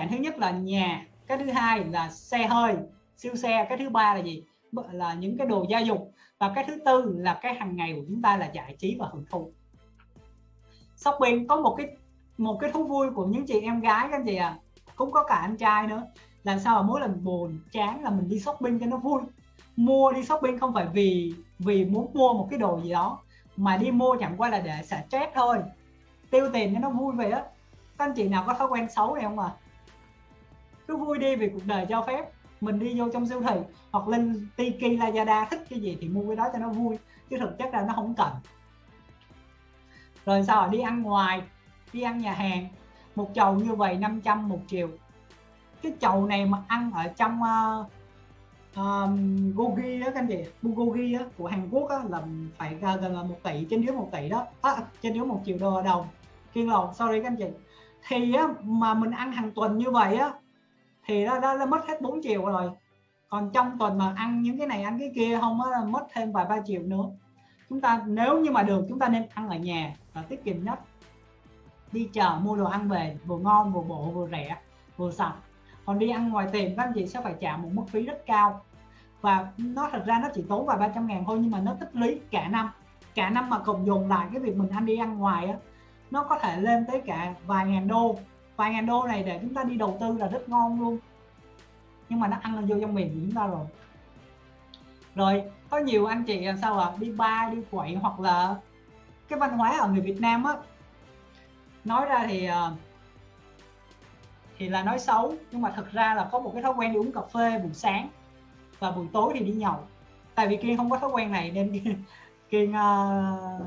sản thứ nhất là nhà, cái thứ hai là xe hơi, siêu xe, cái thứ ba là gì? Là những cái đồ gia dụng. Và cái thứ tư là cái hàng ngày của chúng ta là giải trí và hưởng thụ. Shopping, có một cái một cái thú vui của những chị em gái các anh chị à cũng có cả anh trai nữa. Làm sao mà mỗi lần buồn, chán là mình đi shopping cho nó vui. Mua đi shopping không phải vì vì muốn mua một cái đồ gì đó, mà đi mua chẳng qua là để xả stress thôi. Tiêu tiền cho nó vui vậy á. Các anh chị nào có thói quen xấu này không à cứ vui đi vì cuộc đời cho phép. Mình đi vô trong siêu thị hoặc lên Tiki Lazada thích cái gì thì mua cái đó cho nó vui chứ thực chất là nó không cần. Rồi sao đi ăn ngoài đi ăn nhà hàng. Một chầu như vậy 500 một chiều. Cái chầu này mà ăn ở trong uh, um, Gogi đó các anh chị Bulgogi á của Hàn Quốc á là phải gần là một tỷ trên dưới một tỷ đó. À, trên dưới một triệu đô đồng. Kiên lầu sorry các anh chị. Thì á, mà mình ăn hàng tuần như vậy á thì nó đã, đã mất hết 4 triệu rồi. Còn trong tuần mà ăn những cái này ăn cái kia không á mất thêm vài ba triệu nữa. Chúng ta nếu như mà được chúng ta nên ăn ở nhà và tiết kiệm nhất. Đi chợ mua đồ ăn về vừa ngon vừa bổ vừa rẻ vừa sạch. Còn đi ăn ngoài tiệm các anh chị sẽ phải trả một mức phí rất cao. Và nó thật ra nó chỉ tốn vài ba trăm ngàn thôi nhưng mà nó tích lũy cả năm. Cả năm mà cộng dồn lại cái việc mình ăn đi ăn ngoài á nó có thể lên tới cả vài ngàn đô vài ngàn đô này để chúng ta đi đầu tư là rất ngon luôn. Nhưng mà nó ăn vô trong miệng của chúng ta rồi. Rồi có nhiều anh chị làm sao à đi ba đi quậy hoặc là cái văn hóa ở người Việt Nam á. Nói ra thì ờ, thì là nói xấu nhưng mà thực ra là có một cái thói quen đi uống cà phê buổi sáng và buổi tối thì đi nhậu. Tại vì kiên không có thói quen này nên kiên uh,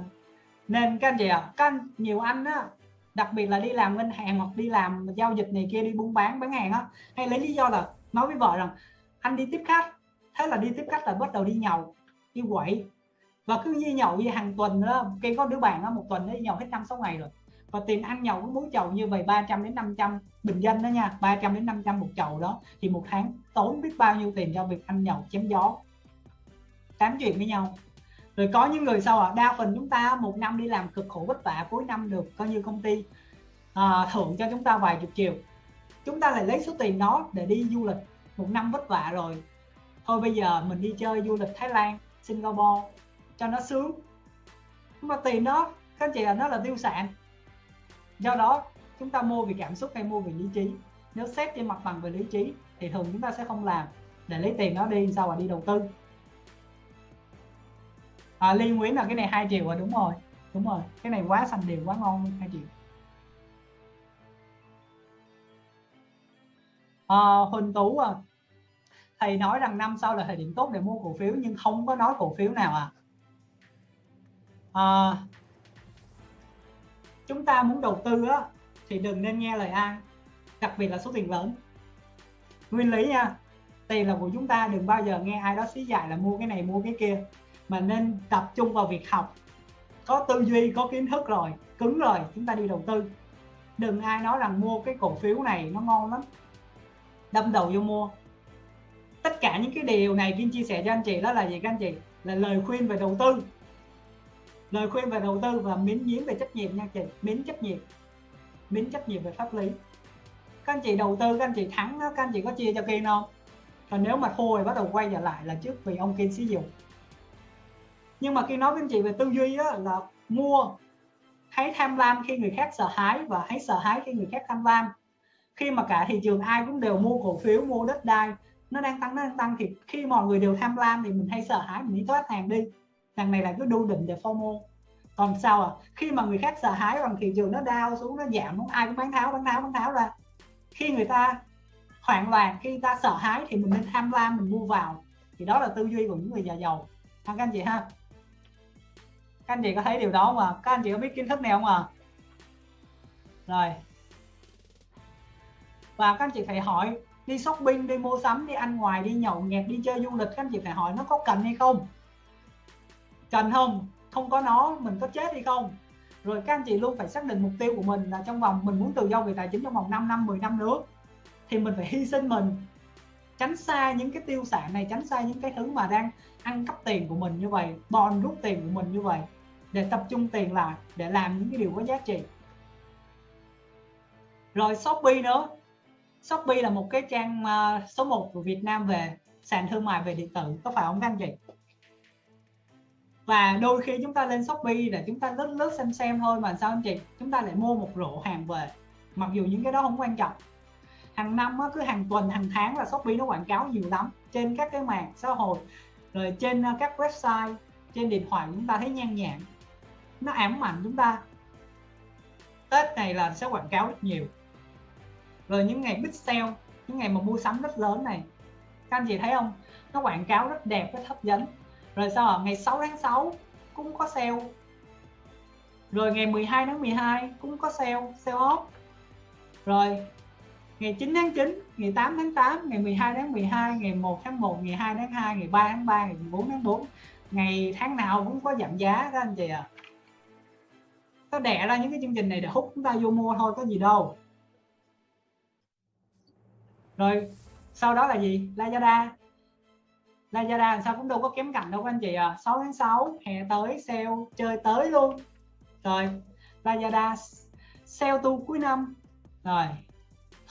nên các anh chị ạ à, các anh, nhiều anh á đặc biệt là đi làm ngân hàng hoặc đi làm giao dịch này kia, đi buôn bán bán hàng á, hay lấy lý do là nói với vợ rằng, anh đi tiếp khách. Thế là đi tiếp khách là bắt đầu đi nhậu, đi quậy và cứ như nhậu như hàng tuần đó cái có đứa bạn đó một tuần đi nhậu hết năm, sáu ngày rồi. Và tiền ăn nhậu mỗi chầu như vậy 300 đến 500 bình dân đó nha 300 đến 500 một chầu đó. Thì một tháng tốn biết bao nhiêu tiền cho việc ăn nhậu, chém gió. Tám chuyện với nhau rồi có những người sao ạ? À? đa phần chúng ta một năm đi làm cực khổ vất vả cuối năm được coi như công ty à, thưởng cho chúng ta vài chục triệu. Chúng ta lại lấy số tiền đó để đi du lịch một năm vất vả rồi. Thôi bây giờ mình đi chơi du lịch Thái Lan Singapore cho nó sướng. Nhưng mà tiền đó các anh chị là nó là tiêu sản. Do đó chúng ta mua vì cảm xúc hay mua vì lý trí? Nếu xét trên mặt bằng về lý trí thì thường chúng ta sẽ không làm. Để lấy tiền đó đi sao mà đi đầu tư? À, Liên Nguyễn là cái này hai triệu rồi đúng rồi đúng rồi. Cái này quá xanh đều quá ngon hai triệu. À, Huỳnh Tú à thầy nói rằng năm sau là thời điểm tốt để mua cổ phiếu nhưng không có nói cổ phiếu nào à, à chúng ta muốn đầu tư á thì đừng nên nghe lời ai đặc biệt là số tiền lớn. Nguyên lý nha tiền là của chúng ta đừng bao giờ nghe ai đó xí dạy là mua cái này mua cái kia mà nên tập trung vào việc học. Có tư duy có kiến thức rồi cứng rồi chúng ta đi đầu tư. Đừng ai nói rằng mua cái cổ phiếu này nó ngon lắm. Đâm đầu vô mua. Tất cả những cái điều này Kim chia sẻ cho anh chị đó là gì các anh chị? Là lời khuyên về đầu tư. Lời khuyên về đầu tư và miễn nhiễm về trách nhiệm nha chị. Miễn trách nhiệm. Miễn trách nhiệm về pháp lý. Các anh chị đầu tư các anh chị thắng đó, các anh chị có chia cho Kim không? Còn nếu mà thua thì bắt đầu quay trở lại là trước vì ông Kim sử dụng nhưng mà khi nói với anh chị về tư duy á, là mua hãy tham lam khi người khác sợ hãi và hãy sợ hãi khi người khác tham lam. Khi mà cả thị trường ai cũng đều mua cổ phiếu mua đất đai nó đang tăng nó đang tăng thì khi mọi người đều tham lam thì mình hay sợ hãi mình đi thoát hàng đi. Đằng này là cứ đu định để FOMO còn sao à khi mà người khác sợ hãi bằng thị trường nó đau xuống nó giảm không ai cũng bán tháo bán tháo bán tháo ra. Khi người ta hoảng loạn khi ta sợ hãi thì mình nên tham lam mình mua vào. Thì đó là tư duy của những người già giàu thằng các anh chị ha các anh chị có thấy điều đó mà các anh chị có biết kiến thức này không à rồi. Và các anh chị phải hỏi, đi shopping, đi mua sắm, đi ăn ngoài, đi nhậu nhẹt, đi chơi du lịch, các anh chị phải hỏi nó có cần hay không? Cần không? Không có nó, mình có chết hay không? Rồi các anh chị luôn phải xác định mục tiêu của mình là trong vòng, mình muốn tự do về tài chính trong vòng 5 năm 10 năm nữa. Thì mình phải hy sinh mình tránh xa những cái tiêu sản này, tránh xa những cái thứ mà đang ăn cắp tiền của mình như vậy, bòn rút tiền của mình như vậy, để tập trung tiền lại, để làm những cái điều có giá trị. Rồi Shopee nữa. Shopee là một cái trang à, số 1 của Việt Nam về sàn thương mại về điện tử, có phải không các anh chị? Và đôi khi chúng ta lên Shopee để chúng ta lướt lướt xem xem thôi mà sao anh chị? Chúng ta lại mua một rổ hàng về, mặc dù những cái đó không quan trọng hàng năm á, cứ hàng tuần hàng tháng là Shopee nó quảng cáo nhiều lắm trên các cái mạng xã hội rồi trên ờ, các website trên điện thoại chúng ta thấy nhan nhản nó ám ảnh chúng ta. Tết này là sẽ quảng cáo rất nhiều. Rồi những ngày big sale những ngày mà mua sắm rất lớn này các anh chị thấy không? Nó quảng cáo rất đẹp rất hấp dẫn. Rồi sau ạ? Ngày 6 tháng 6 cũng có sale. Rồi ngày 12 tháng 12 cũng có sale sale off. Rồi ngày 9 tháng 9 ngày 8 tháng 8 ngày 12 tháng 12 ngày 1 tháng 1 ngày 2 tháng 2 ngày 3 tháng 3 ngày 4 tháng 4 ngày tháng nào cũng có giảm giá các anh chị ạ. À. nó đẻ ra những cái chương trình này để hút chúng ta vô mua thôi, có gì đâu. Rồi, sau đó là gì? Lazada. Lazada sao cũng đâu có kém cạnh đâu các anh chị à 6 tháng 6 hè tới, sale chơi tới luôn. Rồi, Lazada, sale tu cuối năm. Rồi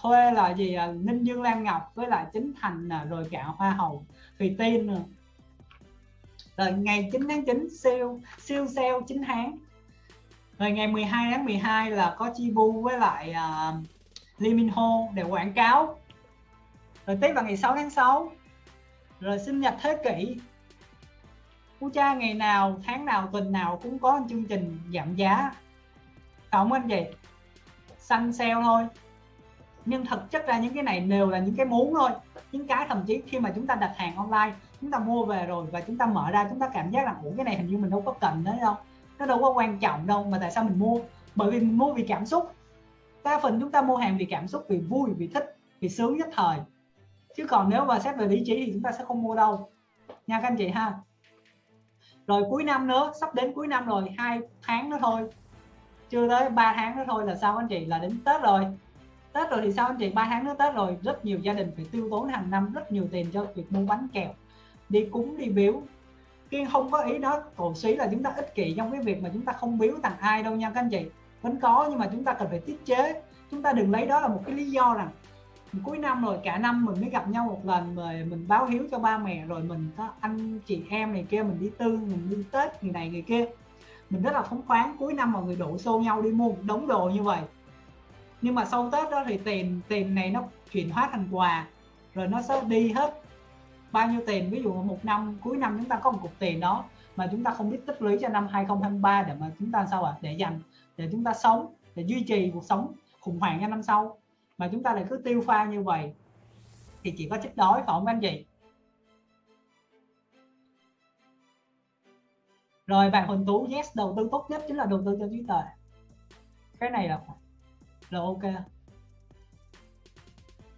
thuê là gì à, Ninh Dương lan Ngọc với lại Chính Thành à, rồi cả Hoa Hậu Thùy Tiên rồi ngày 9 tháng 9 siêu siêu sale 9 tháng. Rồi ngày 12 tháng 12 là có Chi Bu với lại uh, Lee Min Ho để quảng cáo. Rồi tiếp vào ngày 6 tháng 6 rồi sinh nhật thế kỷ. Phú cha ngày nào tháng nào tuần nào cũng có chương trình giảm giá. Không anh chị xanh sale thôi nhưng thực chất ra những cái này đều là những cái muốn thôi. Những cái thậm chí khi mà chúng ta đặt hàng online, chúng ta mua về rồi và chúng ta mở ra, chúng ta cảm giác là ủa, cái này hình như mình đâu có cần đấy đâu. Nó đâu có quan trọng đâu, mà tại sao mình mua? Bởi vì mình mua vì cảm xúc. Đa phần chúng ta mua hàng vì cảm xúc, vì vui, vì thích, vì sướng nhất thời. Chứ còn nếu mà xét về lý trí thì chúng ta sẽ không mua đâu. Nha các anh chị ha. Rồi cuối năm nữa, sắp đến cuối năm rồi, hai tháng nữa thôi. Chưa tới 3 tháng nữa thôi là sao anh chị? Là đến tết rồi tết rồi thì sao anh chị? Ba tháng nữa tết rồi, rất nhiều gia đình phải tiêu tốn hàng năm rất nhiều tiền cho việc mua bánh kẹo, đi cúng, đi biếu. Kiên không có ý đó, cổ suý là chúng ta ích kỷ trong cái việc mà chúng ta không biếu tặng ai đâu nha các anh chị. Vẫn có nhưng mà chúng ta cần phải tiết chế. Chúng ta đừng lấy đó là một cái lý do rằng cuối năm rồi, cả năm mình mới gặp nhau một lần rồi mình báo hiếu cho ba mẹ rồi mình có anh chị em này kia mình đi tư, mình đi tết người này, người kia. Mình rất là phóng khoáng, cuối năm mọi người đổ xô nhau đi mua một đống đồ như vậy nhưng mà sau tết đó thì tiền tiền này nó chuyển hóa thành quà, rồi nó sẽ đi hết. Bao nhiêu tiền? Ví dụ một năm, cuối năm chúng ta có một cục tiền đó mà chúng ta không biết tích lũy cho năm 2023 để mà chúng ta sao ạ? À? để dành, để chúng ta sống, để duy trì cuộc sống khủng hoảng cho năm sau. Mà chúng ta lại cứ tiêu pha như vậy thì chỉ có chết đói phải không anh chị? Rồi bạn Huỳnh Tú, yes, đầu tư tốt nhất chính là đầu tư cho trí tuệ. Cái này là là ok.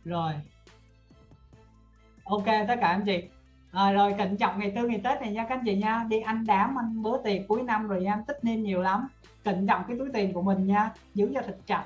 Rồi. Ok tất cả anh chị. À, rồi cẩn trọng ngày tư ngày tết này nha các anh chị nha. Đi ăn đám ăn bữa tiệc cuối năm rồi nha. Tích nên nhiều lắm. Cẩn trọng cái túi tiền của mình nha. Giữ cho thật chặt.